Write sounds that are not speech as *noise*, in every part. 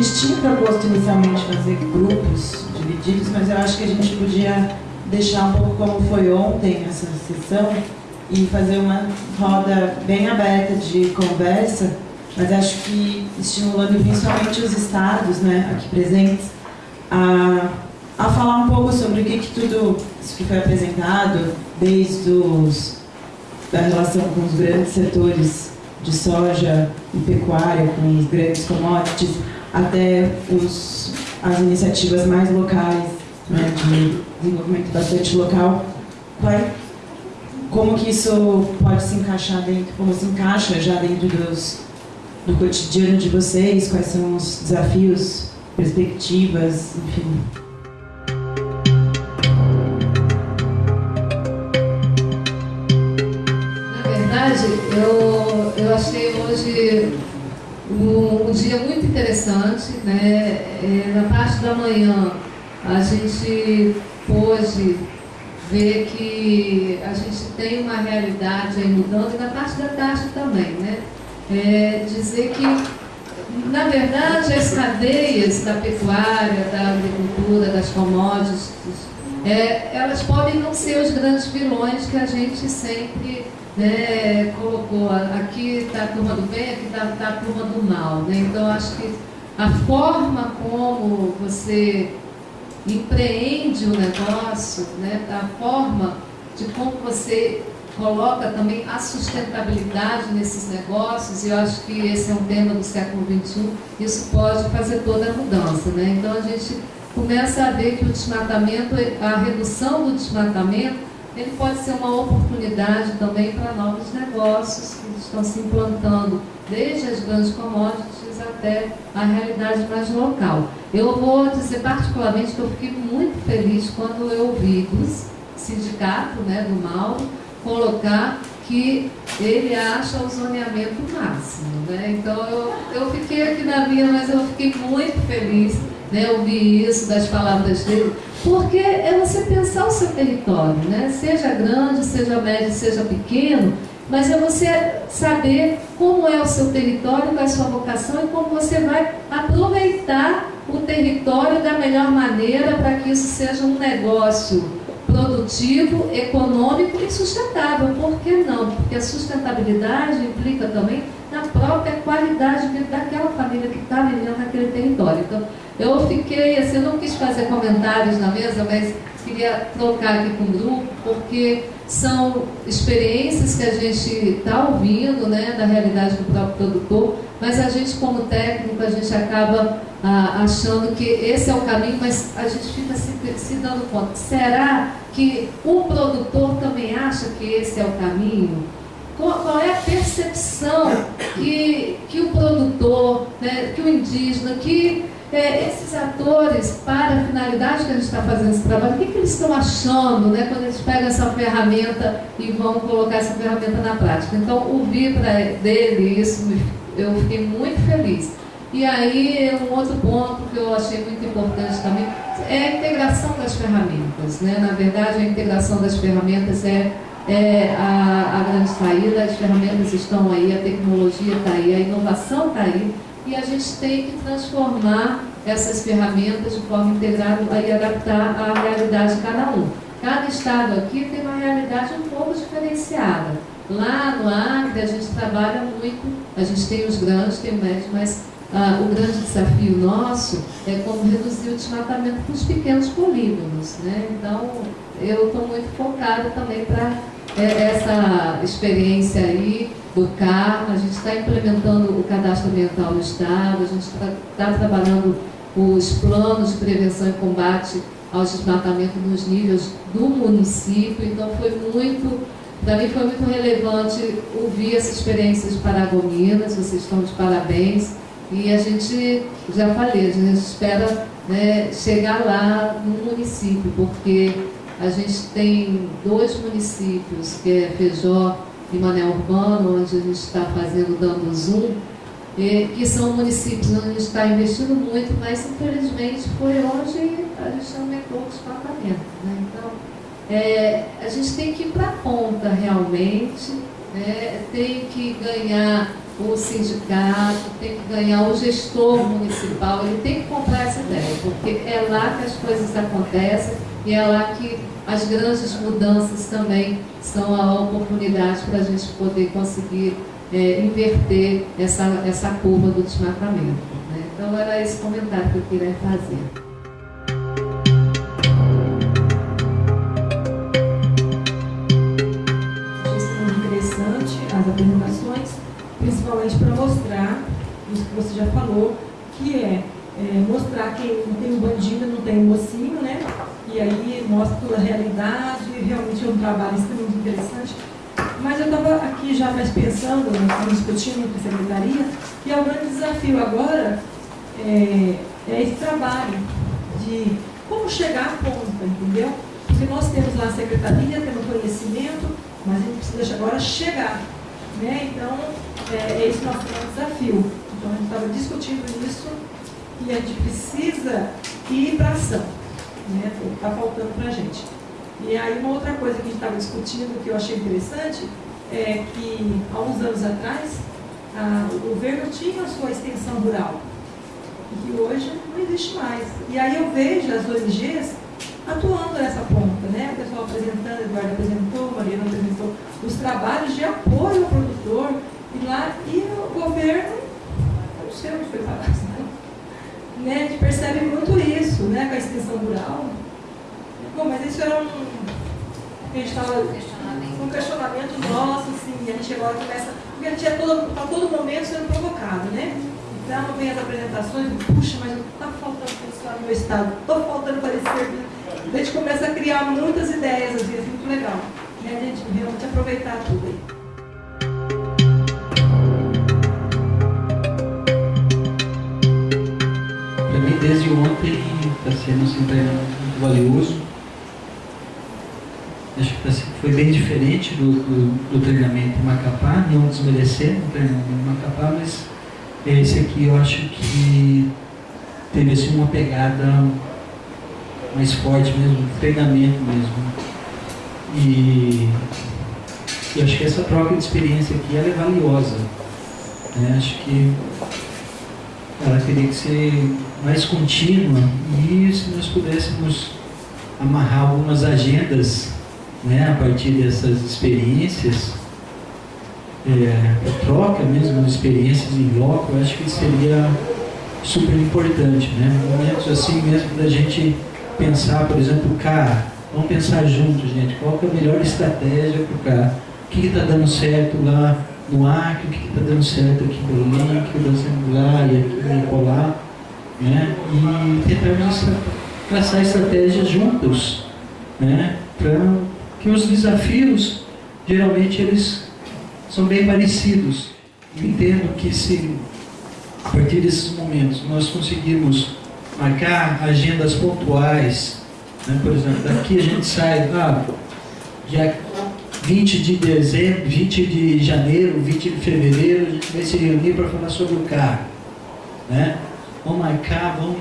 gente tinha proposto inicialmente fazer grupos divididos, mas eu acho que a gente podia deixar um pouco como foi ontem essa sessão e fazer uma roda bem aberta de conversa, mas acho que estimulando principalmente os estados né, aqui presentes a, a falar um pouco sobre o que, que tudo isso que foi apresentado, desde os, da relação com os grandes setores de soja e pecuária, com os grandes commodities, até os, as iniciativas mais locais, né, de desenvolvimento bastante local, como que isso pode se encaixar dentro, como se encaixa já dentro dos, do cotidiano de vocês, quais são os desafios, perspectivas, enfim. Na verdade, eu, eu achei hoje um, um dia muito interessante, né? É, na parte da manhã a gente pôde ver que a gente tem uma realidade aí mudando, e na parte da tarde também, né? É dizer que, na verdade, as cadeias da pecuária, da agricultura, das commodities, é, elas podem não ser os grandes vilões que a gente sempre né, colocou. Aqui está a turma do bem, aqui está tá a turma do mal. Né? Então, acho que a forma como você empreende o negócio, né, da forma de como você coloca também a sustentabilidade nesses negócios, e eu acho que esse é um tema do século XXI, isso pode fazer toda a mudança. Né? Então a gente começa a ver que o desmatamento, a redução do desmatamento, ele pode ser uma oportunidade também para novos negócios que estão se implantando, desde as grandes commodities até a realidade mais local. Eu vou dizer particularmente que eu fiquei muito feliz quando eu ouvi do sindicato, né, do Mauro, colocar que ele acha o zoneamento máximo. Né? Então eu, eu fiquei aqui na minha, mas eu fiquei muito feliz né, ouvir isso das palavras dele, porque é você pensar o seu território, né? seja grande, seja médio, seja pequeno, mas é você saber como é o seu território, qual é a sua vocação e como você vai aproveitar o território da melhor maneira para que isso seja um negócio produtivo, econômico e sustentável. Por que não? Porque a sustentabilidade implica também na própria qualidade daquela família que está vivendo naquele território. Então, eu fiquei, assim, eu não quis fazer comentários na mesa, mas queria trocar aqui com o grupo, porque são experiências que a gente está ouvindo, né, da realidade do próprio produtor, mas a gente, como técnico, a gente acaba ah, achando que esse é o caminho, mas a gente fica se, se dando conta. Será que o produtor também acha que esse é o caminho? Qual, é a percepção que, que o produtor, né, que o indígena, que é, esses atores, para a finalidade que a gente está fazendo esse trabalho, o que, que eles estão achando né, quando eles pegam essa ferramenta e vão colocar essa ferramenta na prática? Então, ouvir dele isso, eu fiquei muito feliz. E aí, um outro ponto que eu achei muito importante também é a integração das ferramentas. Né? Na verdade, a integração das ferramentas é, é a, a grande saída, as ferramentas estão aí, a tecnologia está aí, a inovação está aí, e a gente tem que transformar essas ferramentas de forma integrada e adaptar à realidade de cada um. Cada estado aqui tem uma realidade um pouco diferenciada. Lá no Acre a gente trabalha muito, a gente tem os grandes, tem o médio, mas ah, o grande desafio nosso é como reduzir o desmatamento para os pequenos polígonos. Né? Então, eu estou muito focada também para essa experiência aí do carro, a gente está implementando o cadastro ambiental no Estado, a gente está tá trabalhando os planos de prevenção e combate ao desmatamento nos níveis do município, então foi muito, para mim foi muito relevante ouvir essa experiência de Paragominas, vocês estão de parabéns, e a gente, já falei, a gente espera né, chegar lá no município, porque a gente tem dois municípios, que é Feijó e Mané Urbano, onde a gente está fazendo, dando zoom, que são municípios onde a gente está investindo muito, mas infelizmente foi onde a gente aumentou o desmatamento. Né? Então, é, a gente tem que ir para a ponta realmente né, tem que ganhar o sindicato, tem que ganhar o gestor municipal, ele tem que comprar essa ideia, porque é lá que as coisas acontecem e é lá que as grandes mudanças também são a oportunidade para a gente poder conseguir é, inverter essa, essa curva do desmatamento. Né? Então era esse comentário que eu queria fazer. as apresentações, principalmente para mostrar isso que você já falou, que é, é mostrar que não tem um bandido, não tem um mocinho, né? E aí mostra toda a realidade, realmente é um trabalho extremamente interessante. Mas eu estava aqui já mais pensando, estamos discutindo com a secretaria, que é o grande desafio agora é, é esse trabalho de como chegar à ponta, entendeu? Porque nós temos lá a secretaria, temos conhecimento, mas a gente precisa agora chegar né? Então, é, esse nosso desafio. Então, a gente estava discutindo isso e a gente precisa ir para ação. Né? Está faltando para a gente. E aí, uma outra coisa que a gente estava discutindo, que eu achei interessante, é que há uns anos atrás, a, o governo tinha a sua extensão rural, e que hoje não existe mais. E aí eu vejo as ONGs atuando nessa ponta, né? O pessoal apresentando, Eduardo apresentou, Mariana apresentou, os trabalhos de apoio ao produtor, e lá, e o governo, eu não sei onde foi parar, né? A gente percebe muito isso, né? Com a extensão rural. Bom, mas isso era um. A gente estava. Um questionamento nosso, assim, a gente agora começa. Porque a gente é todo, a todo momento sendo provocado, né? Então vem as apresentações, puxa, mas está faltando pessoal no meu estado, estou faltando parecer a gente começa a criar muitas ideias, às vezes, muito legal. Né? A gente realmente aproveitar tudo aí. Desde ontem, está sendo assim, muito valioso. Acho que tá foi bem diferente do, do, do treinamento em Macapá, não desmerecendo o treinamento em Macapá, mas esse aqui eu acho que teve assim, uma pegada mais forte mesmo, treinamento mesmo. E eu acho que essa troca de experiência aqui é valiosa. Né? Acho que ela teria que ser mais contínua e se nós pudéssemos amarrar algumas agendas né, a partir dessas experiências, é, troca mesmo de experiências em loco, eu acho que seria super importante. Né? Momentos assim mesmo da gente pensar, por exemplo, cara, vamos pensar juntos, gente, qual é a melhor estratégia para o? O que está dando certo lá no Acre, o que está dando certo aqui em Belém, o que está dando certo lá e aqui em Nicolá, né? E traçar estratégias juntos, né? Para que os desafios, geralmente, eles são bem parecidos. entendo que se, a partir desses momentos, nós conseguirmos marcar agendas pontuais. Né? Por exemplo, daqui a gente sai, ah, dia 20 de dezembro, 20 de janeiro, 20 de fevereiro, a gente vai se reunir para falar sobre o carro. Né? Vamos marcar, vamos,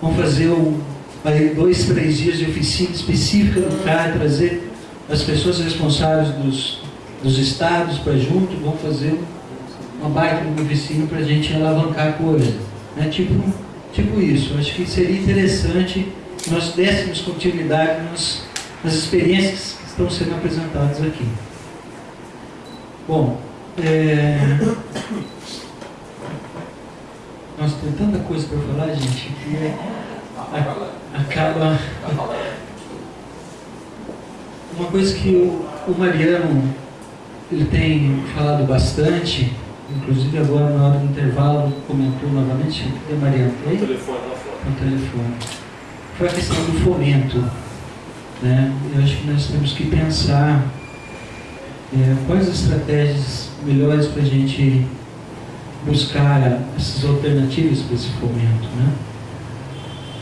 vamos fazer um, dois, três dias de oficina específica do carro, trazer as pessoas responsáveis dos, dos estados para junto, vamos fazer uma baita de oficina para a gente alavancar a coisa. Né? Tipo, Tipo isso, acho que seria interessante nós dessemos continuidade nas, nas experiências estão sendo apresentadas aqui. Bom, é... nós temos tanta coisa para falar, gente, que é... acaba. Uma coisa que o, o Mariano ele tem falado bastante Inclusive agora na hora do intervalo comentou novamente, cadê Mariana? No telefone lá fora. No telefone. Foi a questão do fomento. Né? Eu acho que nós temos que pensar é, quais estratégias melhores para a gente buscar essas alternativas para esse fomento. Né?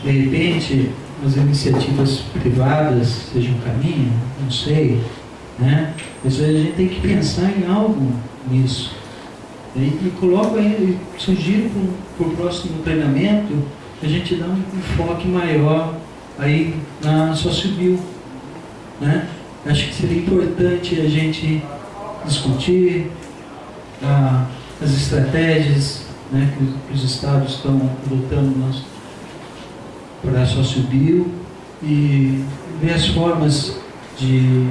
De repente, as iniciativas privadas sejam um caminho, não sei, né? mas a gente tem que pensar em algo nisso. E, e coloco aí, sugiro para o próximo treinamento a gente dar um enfoque maior aí na social Né? Acho que seria importante a gente discutir ah, as estratégias né, que, que, os estados estão adotando para sociobio e ver as formas de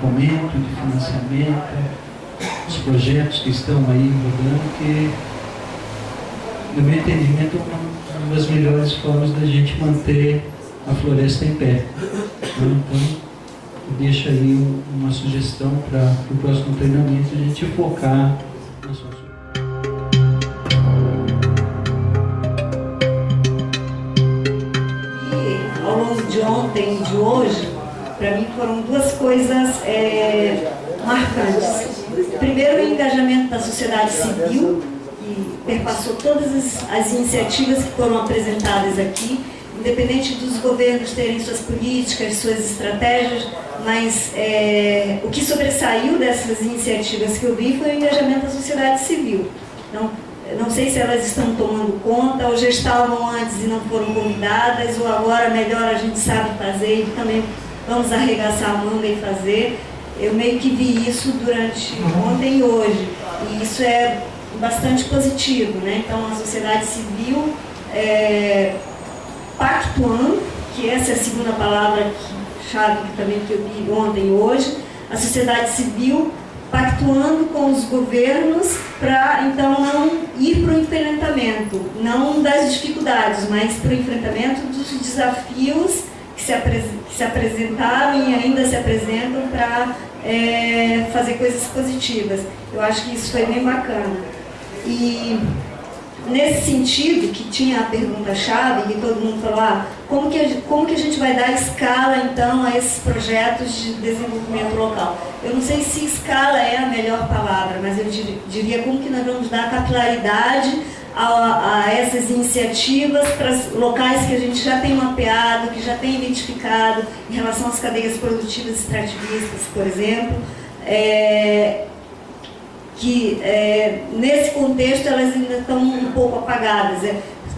fomento, de financiamento, os projetos que estão aí rodando, que, no meu entendimento, é uma das melhores formas da gente manter a floresta em pé. Então, eu deixo aí uma sugestão para o próximo treinamento a gente focar na sua ao longo de ontem e de hoje, para mim foram duas coisas é, marcantes. Primeiro, o engajamento da sociedade civil, que perpassou todas as, as iniciativas que foram apresentadas aqui, independente dos governos terem suas políticas, suas estratégias, mas é, o que sobressaiu dessas iniciativas que eu vi foi o engajamento da sociedade civil. Então, não sei se elas estão tomando conta, ou já estavam antes e não foram convidadas, ou agora melhor a gente sabe fazer e também vamos arregaçar a manga e fazer. Eu meio que vi isso durante ontem e hoje, e isso é bastante positivo, né? Então a sociedade civil é, pactuando, que essa é a segunda palavra que, chave que também que eu vi ontem e hoje, a sociedade civil pactuando com os governos para então não ir para o enfrentamento, não das dificuldades, mas para o enfrentamento dos desafios que se, que se apresentaram e ainda se apresentam para é, fazer coisas positivas. Eu acho que isso foi bem bacana. E nesse sentido, que tinha a pergunta-chave, que todo mundo falou, ah, como que, a, como que a gente vai dar escala, então, a esses projetos de desenvolvimento local? Eu não sei se escala é a melhor palavra, mas eu diria como que nós vamos dar capilaridade a, a essas iniciativas para locais que a gente já tem mapeado, que já tem identificado em relação às cadeias produtivas extrativistas, por exemplo, é, que é, nesse contexto elas ainda estão um pouco apagadas. É,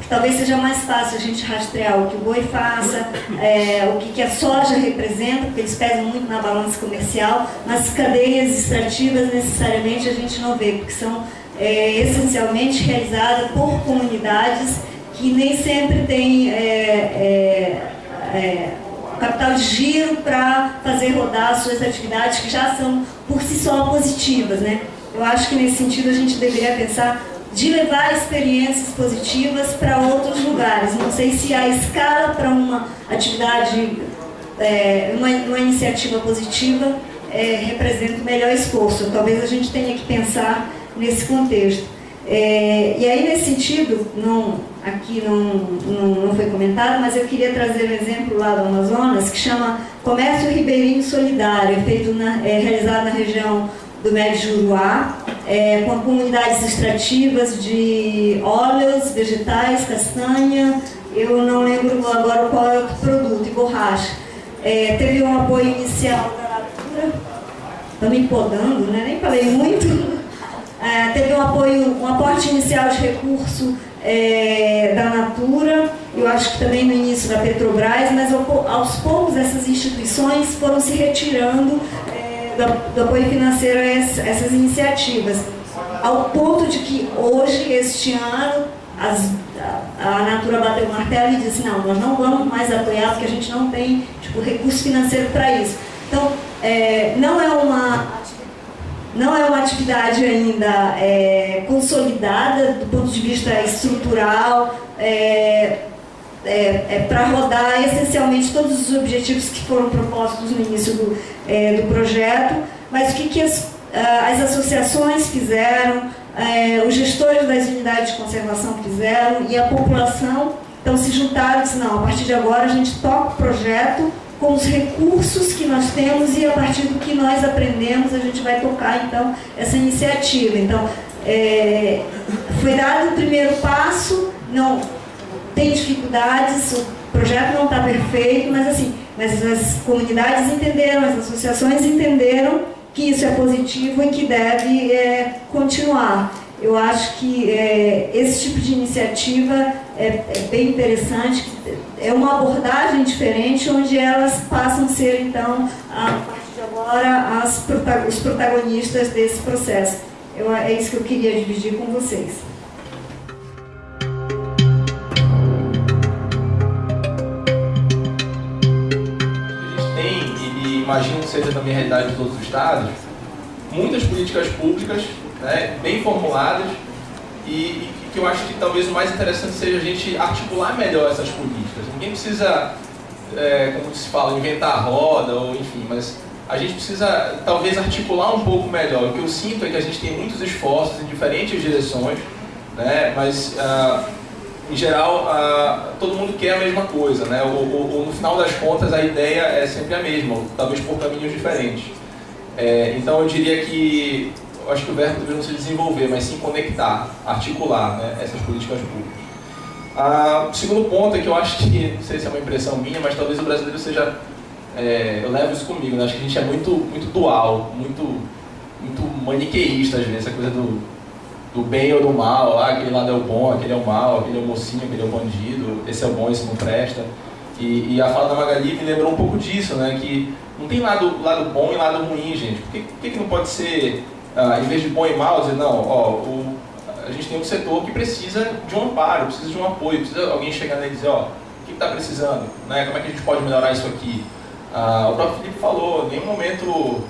talvez seja mais fácil a gente rastrear o que o boi faça, é, o que, que, a soja representa, porque eles pesam muito na balança comercial, mas cadeias extrativas necessariamente a gente não vê, porque são é, essencialmente realizada por comunidades que nem sempre têm é, é, é capital de giro para fazer rodar suas atividades que já são por si só positivas. Né? Eu acho que nesse sentido a gente deveria pensar de levar experiências positivas para outros lugares. Não sei se a escala para uma atividade, é, uma, uma iniciativa positiva é, representa o melhor esforço. Talvez a gente tenha que pensar nesse contexto. É, e aí, nesse sentido, não, aqui não, não, não, foi comentado, mas eu queria trazer um exemplo lá do Amazonas que chama Comércio Ribeirinho Solidário, é feito na, é, realizado na região do Médio Juruá, é, com comunidades extrativas de óleos, vegetais, castanha, eu não lembro agora qual é o produto, e borracha. É, teve um apoio inicial da Natura, estou me podando, né? nem falei muito, *laughs* é, teve um apoio, um aporte inicial de recurso é, da Natura, eu acho que também no início da Petrobras, mas aos poucos essas instituições foram se retirando do, apoio financeiro a essas iniciativas, ao ponto de que hoje, este ano, as, a, a Natura bateu o martelo e disse, não, nós não vamos mais apoiar porque a gente não tem tipo, recurso financeiro para isso. Então, é, não é uma não é uma atividade ainda é, consolidada do ponto de vista estrutural, é, é, é para rodar essencialmente todos os objetivos que foram propostos no início do, é, do projeto, mas o que, que as, as associações fizeram, é, os gestores das unidades de conservação fizeram e a população então se juntaram e disse, não, a partir de agora a gente toca o projeto com os recursos que nós temos e a partir do que nós aprendemos a gente vai tocar então essa iniciativa. Então é, foi dado o primeiro passo, não tem dificuldades, o projeto não está perfeito, mas assim, mas as comunidades entenderam, as associações entenderam que isso é positivo e que deve é, continuar. Eu acho que é, esse tipo de iniciativa é, é, bem interessante, é uma abordagem diferente, onde elas passam a ser, então, a partir de agora, as, os protagonistas desse processo. Eu, é isso que eu queria dividir com vocês. Imagino que seja também a realidade de todos os estados, muitas políticas públicas né, bem formuladas e, e, que eu acho que talvez o mais interessante seja a gente articular melhor essas políticas. Ninguém precisa, é, como se fala, inventar a roda ou enfim, mas a gente precisa talvez articular um pouco melhor. O que eu sinto é que a gente tem muitos esforços em diferentes direções, né, mas uh, em geral, todo mundo quer a mesma coisa, né? Ou, ou, ou, no final das contas a ideia é sempre a mesma, talvez por caminhos diferentes. É, então eu diria que, eu acho que o verbo deve não se desenvolver, mas sim conectar, articular né, essas políticas públicas. Ah, o segundo ponto é que eu acho que, não sei se é uma impressão minha, mas talvez o brasileiro seja, é, eu levo isso comigo, né? acho que a gente é muito, muito dual, muito, muito maniqueísta às vezes, essa coisa do do bem ou do mal, ah, aquele lado é o bom, aquele é o mal, aquele é o mocinho, aquele é o bandido, esse é o bom, esse não presta. E, e a fala da Magali me lembrou um pouco disso, né? Que não tem lado, lado bom e lado ruim, gente. Por que, por que, que não pode ser, ah, em vez de bom e mal, dizer, não, ó, o, a gente tem um setor que precisa de um amparo, precisa de um apoio, precisa alguém chegar nele e dizer, ó, o que está precisando? Né? Como é que a gente pode melhorar isso aqui? Ah, o próprio Felipe falou, em nenhum momento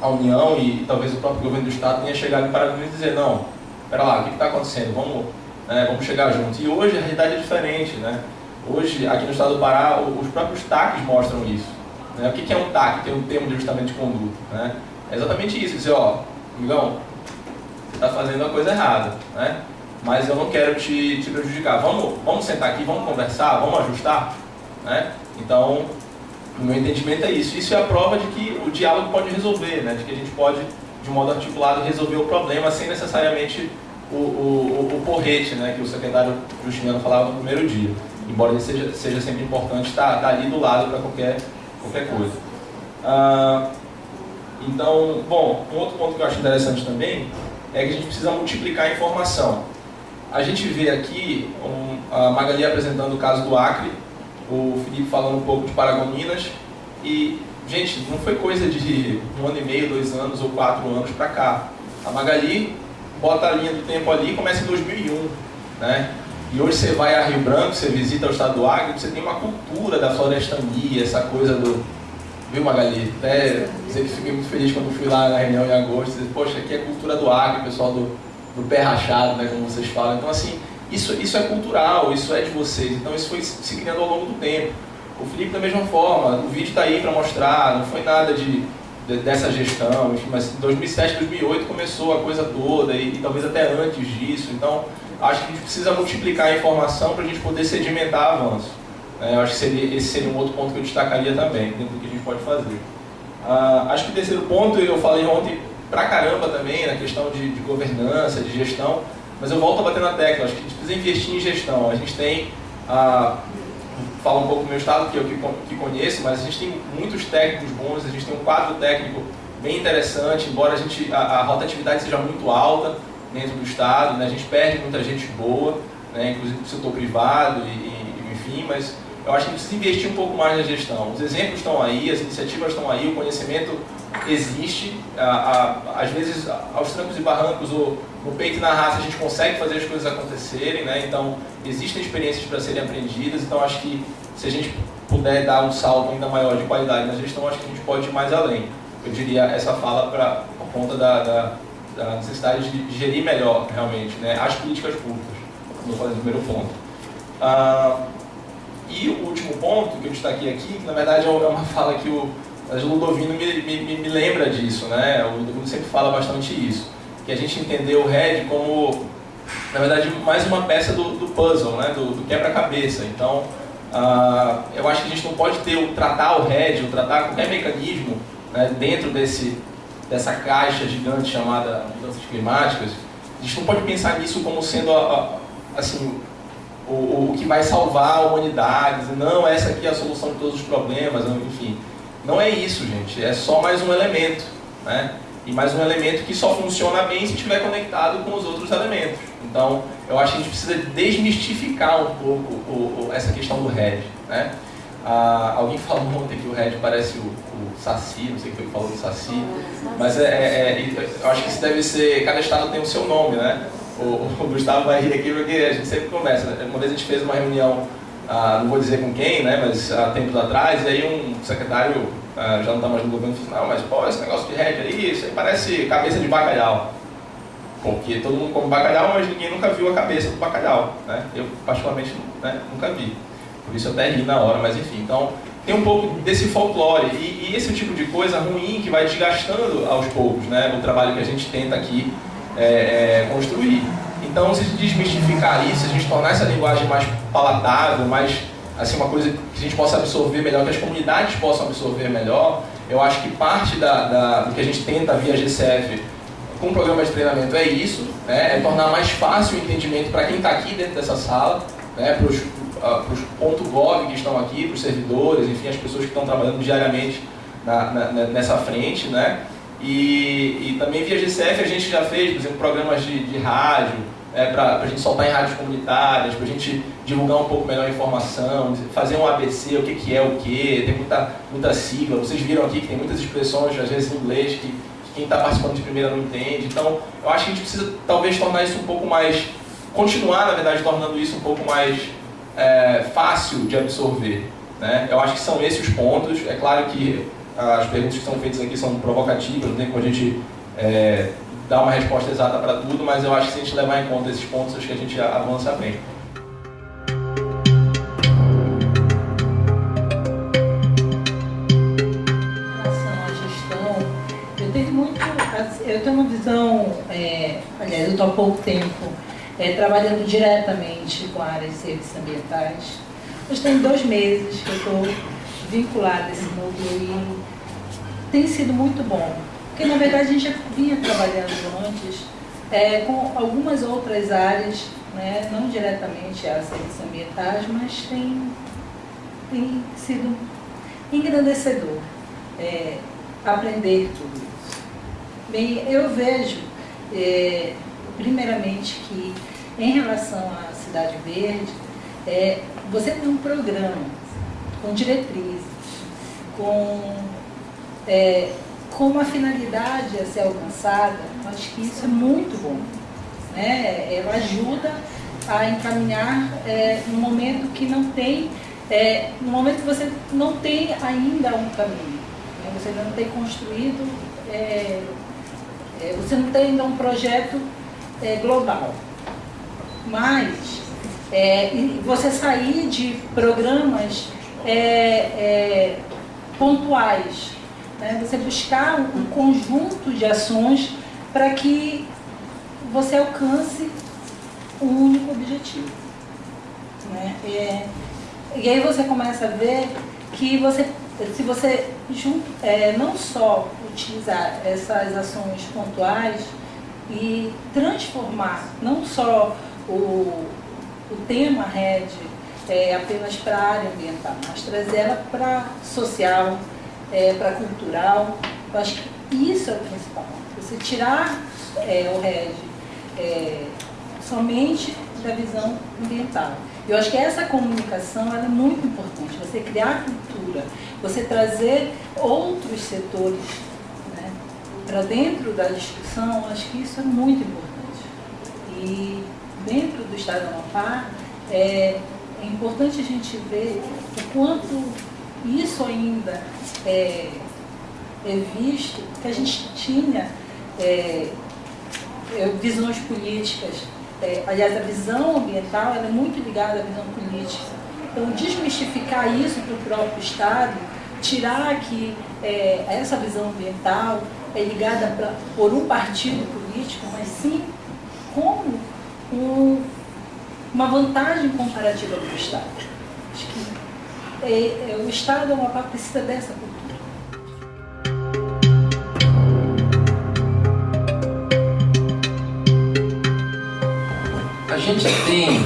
a União e talvez o próprio governo do Estado tenha chegado para mim e dizer, não, espera lá, o que está acontecendo? Vamos, né, vamos chegar juntos. E hoje a realidade é diferente, né? Hoje, aqui no estado do Pará, os próprios TACs mostram isso. Né? O que é um TAC? Tem um termo de ajustamento de conduta. Né? É exatamente isso, dizer, ó, amigão, você está fazendo a coisa errada, né? mas eu não quero te, te prejudicar. Vamos, vamos sentar aqui, vamos conversar, vamos ajustar? Né? Então, o meu entendimento é isso. Isso é a prova de que o diálogo pode resolver, né? de que a gente pode de modo articulado, resolver o problema sem necessariamente o, o, o, porrete, né, que o secretário Justiniano falava no primeiro dia. Embora ele seja, seja sempre importante estar, estar ali do lado para qualquer, qualquer coisa. Ah, então, bom, um outro ponto que eu acho interessante também é que a gente precisa multiplicar a informação. A gente vê aqui um, a Magali apresentando o caso do Acre, o Felipe falando um pouco de Paragominas, e Gente, não foi coisa de um ano e meio, dois anos ou quatro anos para cá. A Magali bota a linha do tempo ali e começa em 2001, né? E hoje você vai a Rio Branco, você visita o estado do Acre, você tem uma cultura da florestania, essa coisa do... Viu, Magali? Até que fiquei muito feliz quando fui lá na reunião em agosto. Dizer, Poxa, aqui é cultura do Acre, pessoal do, do pé rachado, né, como vocês falam. Então, assim, isso, isso é cultural, isso é de vocês. Então, isso foi se criando ao longo do tempo. O Felipe da mesma forma, o vídeo está aí para mostrar, não foi nada de, de, dessa gestão, enfim, mas em 2007, 2008 começou a coisa toda e, e, talvez até antes disso. Então, acho que a gente precisa multiplicar a informação para a gente poder sedimentar avanço. É, eu acho que seria, esse seria um outro ponto que eu destacaria também, dentro do que a gente pode fazer. Ah, acho que o terceiro ponto, eu falei ontem pra caramba também, na questão de, de governança, de gestão, mas eu volto a bater na tecla, acho que a gente precisa investir em gestão. A gente tem ah, falar um pouco do meu estado, que eu que conheço, mas a gente tem muitos técnicos bons, a gente tem um quadro técnico bem interessante, embora a, gente, a, a rotatividade seja muito alta dentro do estado, né, a gente perde muita gente boa, né, inclusive do setor privado, e, e, enfim, mas eu acho que precisa investir um pouco mais na gestão. Os exemplos estão aí, as iniciativas estão aí, o conhecimento existe, a, a, às vezes aos trancos e barrancos, ou no peito e na raça a gente consegue fazer as coisas acontecerem, né? então existem experiências para serem aprendidas, então acho que se a gente puder dar um salto ainda maior de qualidade na gestão, acho que a gente pode ir mais além. Eu diria essa fala pra, por conta da, da, da necessidade de gerir melhor, realmente, né? as políticas públicas, como eu no primeiro ponto. Ah, e o último ponto que eu destaquei aqui, que na verdade é uma *laughs* fala que o Ludovino me, me, me, lembra disso, né? O Ludovino sempre fala bastante isso. Que a gente entendeu o Red como, na verdade, mais uma peça do, do puzzle, né? Do, do quebra-cabeça. Então, uh, eu acho que a gente não pode ter o tratar o Red, ou tratar qualquer mecanismo né, dentro desse, dessa caixa gigante chamada mudanças climáticas. A gente não pode pensar nisso como sendo a, a, assim, o, o, que vai salvar a humanidade. Não, essa aqui é a solução de todos os problemas, enfim. Não é isso, gente. É só mais um elemento. Né? E mais um elemento que só funciona bem se estiver conectado com os outros elementos. Então, eu acho que a gente precisa desmistificar um pouco o, o, essa questão do RED. Né? Ah, alguém falou ontem que o RED parece o, o Saci, não sei o que foi que falou do Saci, mas é, é, é, eu acho que isso deve ser, cada estado tem o seu nome, né? O, o Gustavo vai rir aqui porque a gente sempre conversa. Né? Uma vez a gente fez uma reunião, ah, não vou dizer com quem, né, mas há tempos atrás, e aí um secretário ah, já não está mais no governo disse, não, mas pô, esse negócio de RED aí, isso aí parece cabeça de bacalhau. Porque todo mundo come bacalhau, mas ninguém nunca viu a cabeça do bacalhau. Né? Eu, particularmente, né, nunca vi. Por isso eu até ri na hora, mas enfim. Então, tem um pouco desse folclore. E, e esse tipo de coisa ruim que vai desgastando aos poucos né, o trabalho que a gente tenta aqui é, é, construir. Então, se desmistificar isso, a gente tornar essa linguagem mais palatável, mais assim uma coisa que a gente possa absorver melhor, que as comunidades possam absorver melhor, eu acho que parte da, da do que a gente tenta via GCF com o programa de treinamento é isso, né, é tornar mais fácil o entendimento para quem está aqui dentro dessa sala, né, para os uh, .gov que estão aqui, para os servidores, enfim, as pessoas que estão trabalhando diariamente na, na, nessa frente, né, e, e, também via GCF a gente já fez, por exemplo, programas de, de rádio, é, para a gente soltar em rádios comunitárias, para a gente divulgar um pouco melhor a informação, fazer um ABC, o que, que é o que, tem muita, muita sigla. Vocês viram aqui que tem muitas expressões, às vezes em inglês, que quem está participando de primeira não entende. Então, eu acho que a gente precisa talvez tornar isso um pouco mais, continuar, na verdade, tornando isso um pouco mais é, fácil de absorver. Né? Eu acho que são esses os pontos. É claro que as perguntas que são feitas aqui são provocativas, não tem como a gente é, dar uma resposta exata para tudo, mas eu acho que se a gente levar em conta esses pontos, acho que a gente avança bem. Eu tenho uma visão, é, aliás, eu estou há pouco tempo é, trabalhando diretamente com a área de serviços ambientais. Mas tem dois meses que eu estou vinculada a esse núcleo e tem sido muito bom. Porque, na verdade, a gente já vinha trabalhando antes é, com algumas outras áreas, né, não diretamente a serviços ambientais, mas tem, tem sido engrandecedor é, aprender tudo. Bem, eu vejo, é, primeiramente, que em relação à Cidade Verde, é, você tem um programa com diretrizes, com, é, com uma finalidade a ser alcançada, eu acho que isso é muito bom. Né? Ela ajuda a encaminhar é, momento que não tem, é, momento que você não tem ainda um caminho, né? você ainda não tem construído, é, é você não tem ainda um projeto é, global. Mas é, você sair de programas é, é, pontuais, né? você buscar um conjunto de ações para que você alcance um único objetivo. Né? É, e aí você começa a ver que você, se você junto, é, não só utilizar essas ações pontuais e transformar não só o, o tema RED é, apenas para a área ambiental, mas trazer ela para social, é, para cultural. Eu acho que isso é o principal. Você tirar é, o RED é, somente da visão ambiental. Eu acho que essa comunicação é muito importante. Você criar cultura, você trazer outros setores né, para dentro da discussão, acho que isso é muito importante. E dentro do Estado do Amapá, é, é importante a gente ver o quanto isso ainda é, é visto, que a gente tinha é, é visões políticas, é, aliás, a visão ambiental é muito ligada à visão política. Então, desmistificar isso para o próprio Estado, tirar que é, essa visão ambiental é ligada pra, por um partido político, mas sim como um, uma vantagem comparativa do Estado. Acho que é, é, o Estado é uma parte precisa dessa cultura. A gente tem,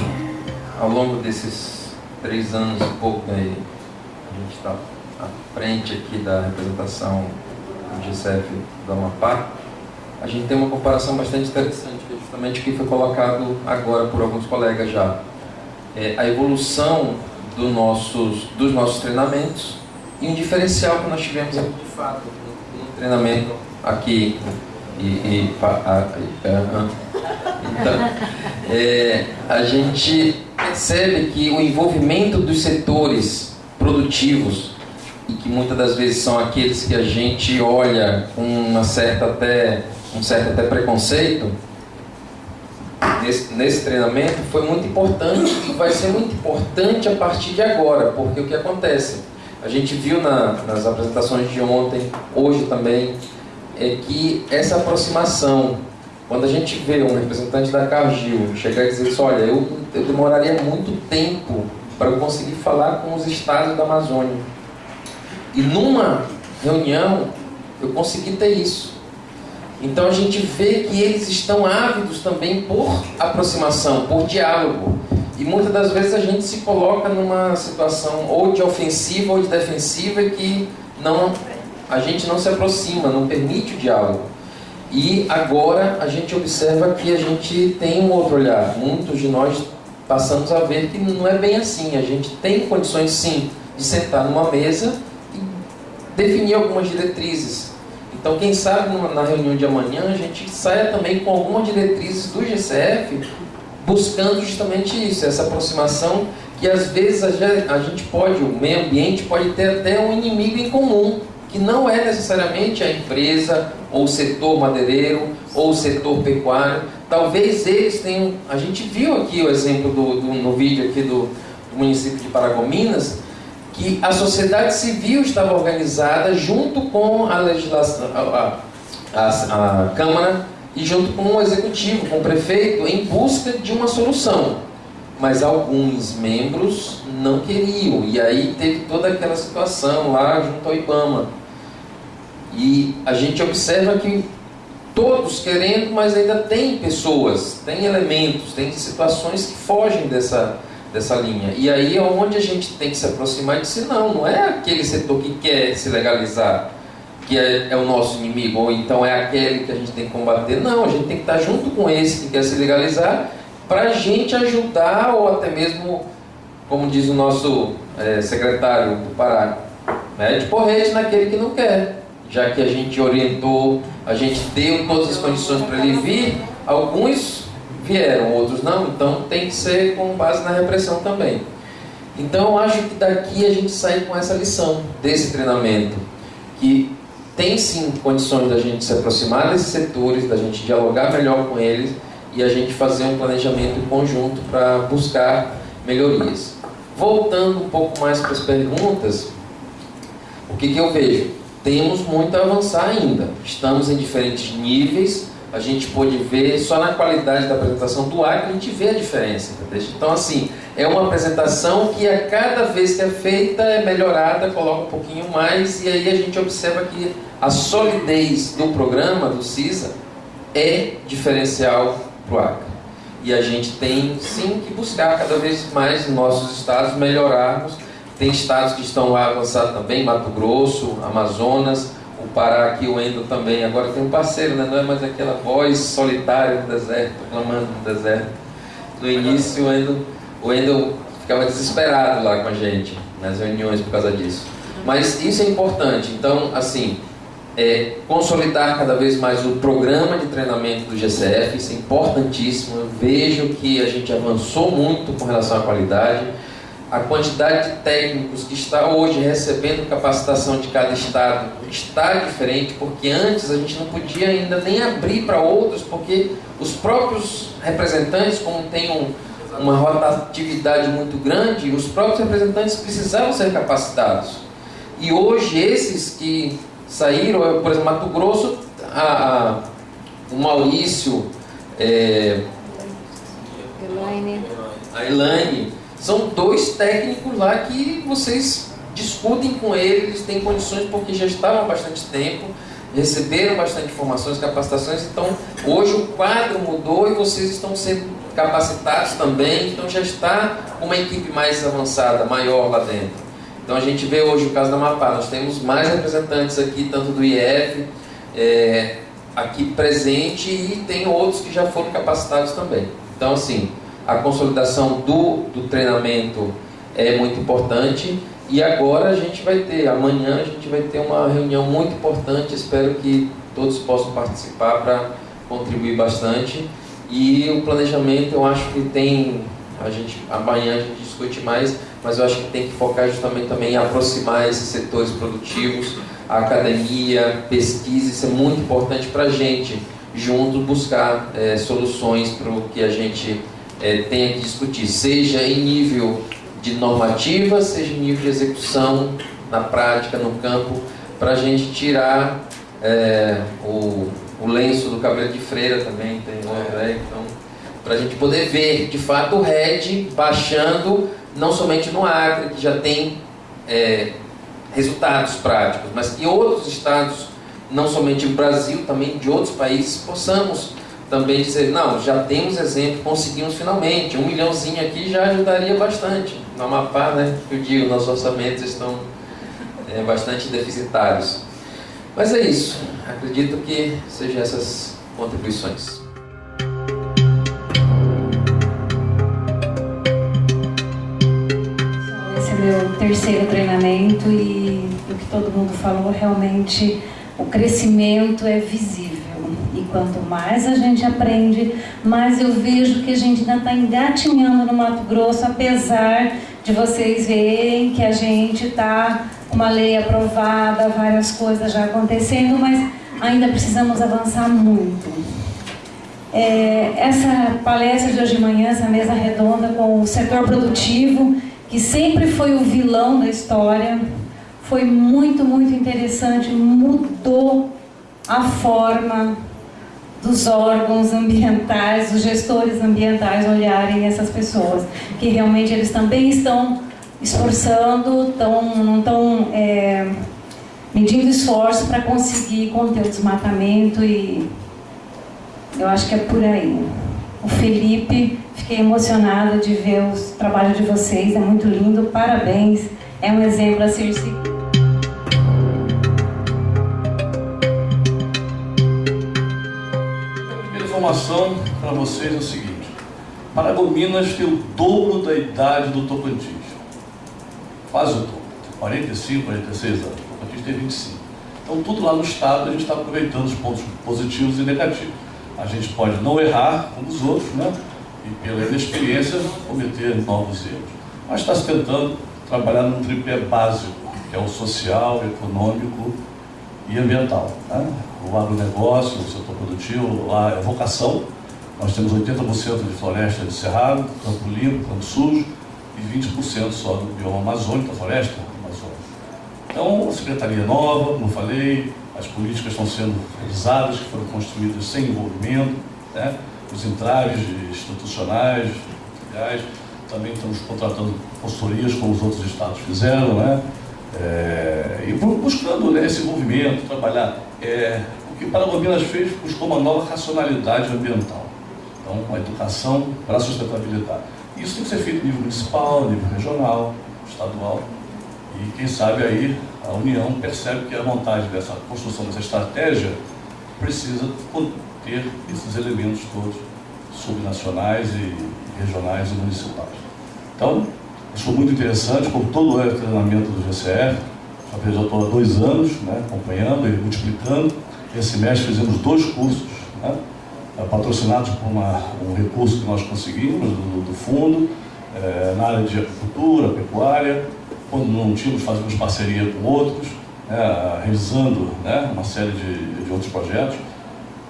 ao longo desses três anos e pouco, aí, a gente está à frente aqui da representação do GCF do Amapá, a gente tem uma comparação bastante interessante, que é justamente o que foi colocado agora por alguns colegas já. É a evolução do nossos, dos nossos treinamentos e um diferencial que nós tivemos de fato no, treinamento aqui e, e a, a, então, é, a gente percebe que o envolvimento dos setores produtivos e que muitas das vezes são aqueles que a gente olha com uma certa até um certo até preconceito nesse, nesse treinamento foi muito importante e vai ser muito importante a partir de agora, porque o que acontece? A gente viu na, nas apresentações de ontem, hoje também, é que essa aproximação, quando a gente vê um representante da Cargill chegar e dizer assim, olha, eu, eu demoraria muito tempo para eu conseguir falar com os estados da Amazônia. E numa reunião eu consegui ter isso. Então a gente vê que eles estão ávidos também por aproximação, por diálogo. E muitas das vezes a gente se coloca numa situação ou de ofensiva ou de defensiva que não a gente não se aproxima, não permite o diálogo. E agora a gente observa que a gente tem um outro olhar. Muitos de nós passamos a ver que não é bem assim. A gente tem condições sim de sentar numa mesa definir algumas diretrizes então, quem sabe na reunião de amanhã a gente saia também com algumas diretrizes do GCF, buscando justamente isso, essa aproximação que às vezes a gente pode, o meio ambiente pode ter até um inimigo em comum, que não é necessariamente a empresa, ou o setor madeireiro, ou o setor pecuário. Talvez eles tenham. A gente viu aqui o exemplo do, do no vídeo aqui do, do município de Paragominas, que a sociedade civil estava organizada junto com a legislação, a, a, a, Câmara e junto com o Executivo, com o prefeito, em busca de uma solução. Mas alguns membros não queriam, e aí teve toda aquela situação lá junto ao IBAMA. E a gente observa que todos querendo, mas ainda tem pessoas, tem elementos, tem situações que fogem dessa, dessa linha. E aí é onde a gente tem que se aproximar e dizer, não, não é aquele setor que quer se legalizar que é, é, o nosso inimigo, ou então é aquele que a gente tem que combater. Não, a gente tem que estar junto com esse que quer se legalizar para a gente ajudar, ou até mesmo, como diz o nosso é, secretário do Pará, né, de porrete naquele que não quer. Já que a gente orientou, a gente deu todas as condições para ele vir, alguns vieram, outros não, então tem que ser com base na repressão também. Então eu acho que daqui a gente sai com essa lição desse treinamento, que tem sim condições da gente se aproximar desses setores, da gente dialogar melhor com eles e a gente fazer um planejamento conjunto para buscar melhorias. Voltando um pouco mais para as perguntas, o que, que eu vejo? Temos muito a avançar ainda. Estamos em diferentes níveis, a gente pôde ver só na qualidade da apresentação do ar que a gente vê a diferença. Então, assim, é uma apresentação que a cada vez que é feita é melhorada, coloca um pouquinho mais, e aí a gente observa que a solidez do programa, do CISA, é diferencial para o Acre. E a gente tem sim que buscar cada vez mais nos nossos estados melhorarmos. Tem estados que estão lá avançados também, Mato Grosso, Amazonas, Pará aqui, o Endo também. Agora tem um parceiro, né? não é mais aquela voz solitária no deserto, clamando no deserto. No início, o Endo, o Endo ficava desesperado lá com a gente, nas reuniões por causa disso. Mas isso é importante. Então, assim, é, consolidar cada vez mais o programa de treinamento do GCF, isso é importantíssimo. Eu vejo que a gente avançou muito com relação à qualidade a quantidade de técnicos que está hoje recebendo capacitação de cada estado está diferente, porque antes a gente não podia ainda nem abrir para outros, porque os próprios representantes, como tem um, uma rotatividade muito grande, os próprios representantes precisavam ser capacitados. E hoje esses que saíram, por exemplo, Mato Grosso, a, a, o Maurício, é, a Elaine, são dois técnicos lá que vocês discutem com eles, eles têm condições porque já estavam há bastante tempo, receberam bastante informações, capacitações, então hoje o quadro mudou e vocês estão sendo capacitados também, então já está uma equipe mais avançada, maior lá dentro. Então a gente vê hoje o caso da Mapá, nós temos mais representantes aqui, tanto do IF, é, aqui presente e tem outros que já foram capacitados também. Então, assim, a consolidação do, do treinamento é muito importante. E agora a gente vai ter, amanhã a gente vai ter uma reunião muito importante, espero que todos possam participar para contribuir bastante. E o planejamento eu acho que tem, a gente, amanhã a gente discute mais, mas eu acho que tem que focar justamente também em aproximar esses setores produtivos, a academia, pesquisa, isso é muito importante para a gente, junto buscar é, soluções para o que a gente é, tenha que discutir, seja em nível de normativa, seja em nível de execução, na prática, no campo, para a gente tirar é, o, o lenço do cabelo de freira também, tem? Então, para a gente poder ver, de fato, o RED baixando, não somente no Acre, que já tem é, resultados práticos, mas que outros estados, não somente do Brasil, também de outros países, possamos também dizer, não, já temos exemplo, conseguimos finalmente, um milhãozinho aqui já ajudaria bastante. No Amapá, né, eu digo, nossos orçamentos estão é, bastante deficitários. Mas é isso, acredito que sejam essas contribuições. Esse é meu terceiro treinamento e o que todo mundo falou, realmente o crescimento é visível. Quanto mais a gente aprende, mais eu vejo que a gente ainda está engatinhando no Mato Grosso, apesar de vocês verem que a gente está uma lei aprovada, várias coisas já acontecendo, mas ainda precisamos avançar muito. É, essa palestra de hoje de manhã, essa mesa redonda com o setor produtivo, que sempre foi o vilão da história, foi muito, muito interessante, mudou a forma dos órgãos ambientais, dos gestores ambientais olharem essas pessoas, que realmente eles também estão esforçando, tão, não estão é, medindo esforço para conseguir conter o desmatamento e eu acho que é por aí. O Felipe, fiquei emocionada de ver o trabalho de vocês, é muito lindo, parabéns, é um exemplo a ser seguido. Informação para vocês é o seguinte: Paragominas tem o dobro da idade do Tocantins. Quase o dobro. Tem 45, 46 anos. O Tocantins tem 25. Então, tudo lá no Estado, a gente está aproveitando os pontos positivos e negativos. A gente pode não errar como os outros, né? E pela inexperiência, cometer novos erros. Mas está se tentando trabalhar num tripé básico, que é o social, econômico e ambiental. Né? O agronegócio, o setor produtivo, lá é vocação. Nós temos 80% de floresta de cerrado, campo limpo, campo sujo, e 20% só do bioma amazônico, da floresta amazônica. Então, a secretaria nova, como falei, as políticas estão sendo revisadas, que foram construídas sem envolvimento, né? os entraves institucionais, também estamos contratando consultorias, como os outros estados fizeram, né? É, e buscando né, esse movimento, trabalhar. É, o que Paragominas fez buscou uma nova racionalidade ambiental. Então, uma educação para a sustentabilidade. Isso tem que ser feito nível municipal, nível regional, estadual. E quem sabe aí a União percebe que a montagem dessa construção dessa estratégia precisa ter esses elementos todos subnacionais e regionais e municipais. Então, Achou muito interessante, como todo o treinamento do GCF, já estou há dois anos né, acompanhando e multiplicando. Esse mês fizemos dois cursos, né, patrocinados por uma, um recurso que nós conseguimos do, do fundo, é, na área de agricultura, pecuária, quando não tínhamos, fazíamos parceria com outros, né, revisando né, uma série de, de outros projetos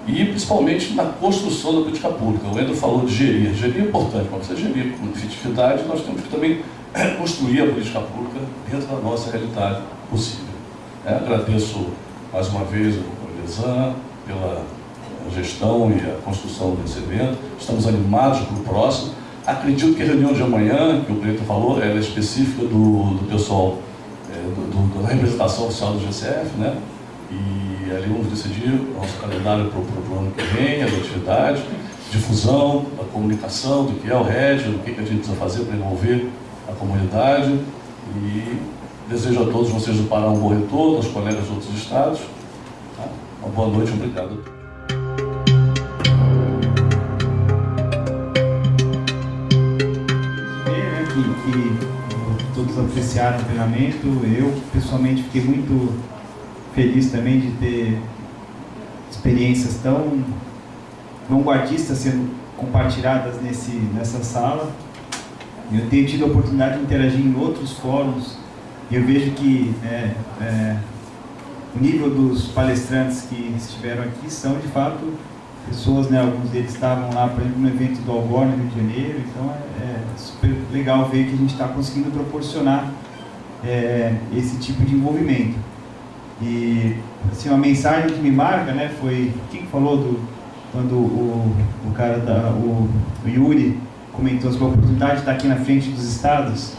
e principalmente na construção da política pública. O Endo falou de gerir. Gerir é importante, para você gerir com efetividade, nós temos que também *coughs* construir a política pública dentro da nossa realidade possível. É, agradeço mais uma vez o Lesan pela gestão e a construção desse evento. Estamos animados para o próximo. Acredito que a reunião de amanhã, que o Preto falou, ela é específica do, do pessoal, é, do, do, da representação oficial do GCF, né? E e ali vamos decidir nosso calendário para o ano que vem, as atividades, difusão, a comunicação do que é o RED, o que, que a gente precisa fazer para envolver a comunidade. E desejo a todos vocês do Pará um bom retorno, aos colegas de outros estados. Tá? Uma boa noite, obrigado que todos apreciaram o treinamento. Eu, pessoalmente, fiquei muito feliz também de ter experiências tão vanguardistas sendo compartilhadas nesse, nessa sala. Eu tenho tido a oportunidade de interagir em outros fóruns e eu vejo que é, é, o nível dos palestrantes que estiveram aqui são, de fato, pessoas, né, alguns deles estavam lá, por exemplo, no evento do Algor, no Rio de Janeiro, então é, é super legal ver que a gente está conseguindo proporcionar é, esse tipo de envolvimento. E, assim, uma mensagem que me marca, né, foi, quem falou do, quando o, o cara, da, o, o Yuri comentou sobre a oportunidade de estar aqui na frente dos estados,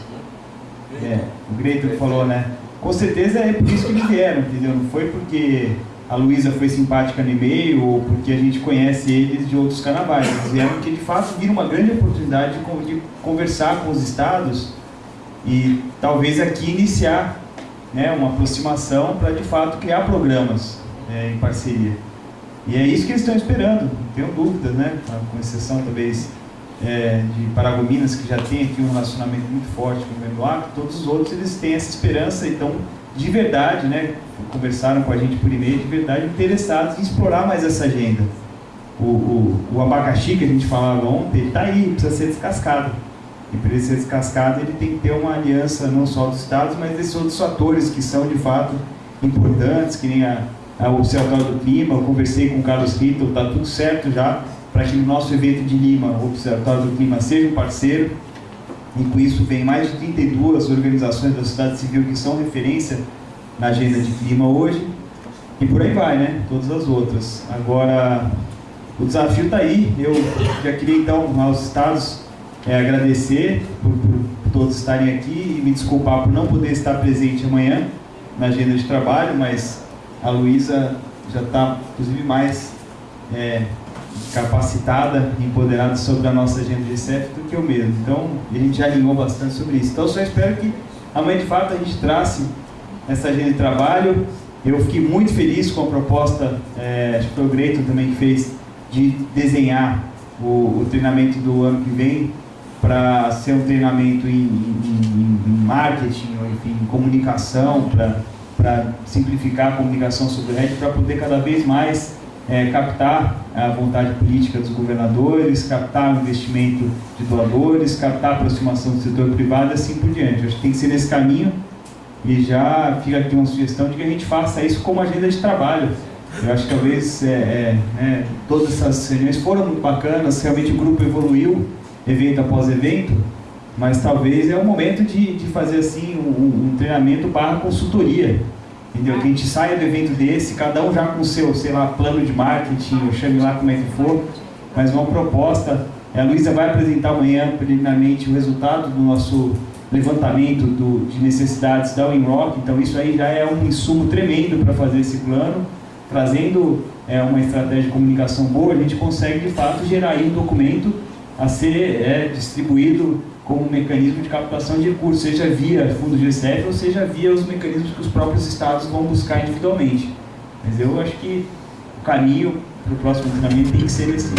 é, o Greito falou, né, com certeza é por isso que eles vieram, entendeu? Não foi porque a Luísa foi simpática no e-mail ou porque a gente conhece eles de outros carnavais. Eles vieram porque de fato viram uma grande oportunidade de conversar com os estados e talvez aqui iniciar né, uma aproximação para de fato criar programas é, em parceria. E é isso que eles estão esperando, não tenho dúvidas, né? com exceção talvez é, de Paragominas, que já tem aqui um relacionamento muito forte com o Memloac, todos os outros eles têm essa esperança, então de verdade, né, conversaram com a gente por e-mail, de verdade interessados em explorar mais essa agenda. O, o, o abacaxi que a gente falava ontem, está aí, precisa ser descascado. E para ele ser ele tem que ter uma aliança não só dos estados, mas desses outros fatores que são de fato importantes, que nem a, a Observatório do Clima. Eu conversei com o Carlos Rito, está tudo certo já para que no nosso evento de Lima, o Observatório do Clima, seja um parceiro. E com isso vem mais de 32 organizações da sociedade civil que são referência na agenda de clima hoje. E por aí vai, né? Todas as outras. Agora, o desafio está aí. Eu já queria então aos estados é, agradecer por, por, todos estarem aqui e me desculpar por não poder estar presente amanhã na agenda de trabalho, mas a Luísa já está, inclusive, mais é, capacitada empoderada sobre a nossa agenda de CEF do que eu mesmo. Então, a gente já alinhou bastante sobre isso. Então, só espero que amanhã, de fato, a gente trace essa agenda de trabalho. Eu fiquei muito feliz com a proposta, é, acho que foi o Greito também que fez, de desenhar o, o treinamento do ano que vem para ser um treinamento em, em, em marketing, ou enfim, em comunicação, para simplificar a comunicação sobre o RED, para poder cada vez mais é, captar a vontade política dos governadores, captar o investimento de doadores, captar a aproximação do setor privado e assim por diante. Acho que tem que ser nesse caminho e já fica aqui uma sugestão de que a gente faça isso como agenda de trabalho. Eu acho que talvez é, é, né, todas essas reuniões foram muito bacanas, realmente o grupo evoluiu evento após evento, mas talvez é o momento de, de fazer assim um, um treinamento barra consultoria Entendeu? Que a gente saia do evento desse, cada um já com o seu, sei lá, plano de marketing, chame lá como é que for, mas uma proposta. A Luísa vai apresentar amanhã, preliminarmente, o resultado do nosso levantamento do, de necessidades da Winrock, então isso aí já é um insumo tremendo para fazer esse plano, trazendo é, uma estratégia de comunicação boa, a gente consegue de fato gerar aí um documento a ser é, distribuído como mecanismo de captação de recursos, seja via fundo GCF ou seja via os mecanismos que os próprios estados vão buscar individualmente. Mas eu acho que o caminho para o próximo treinamento tem que ser esse.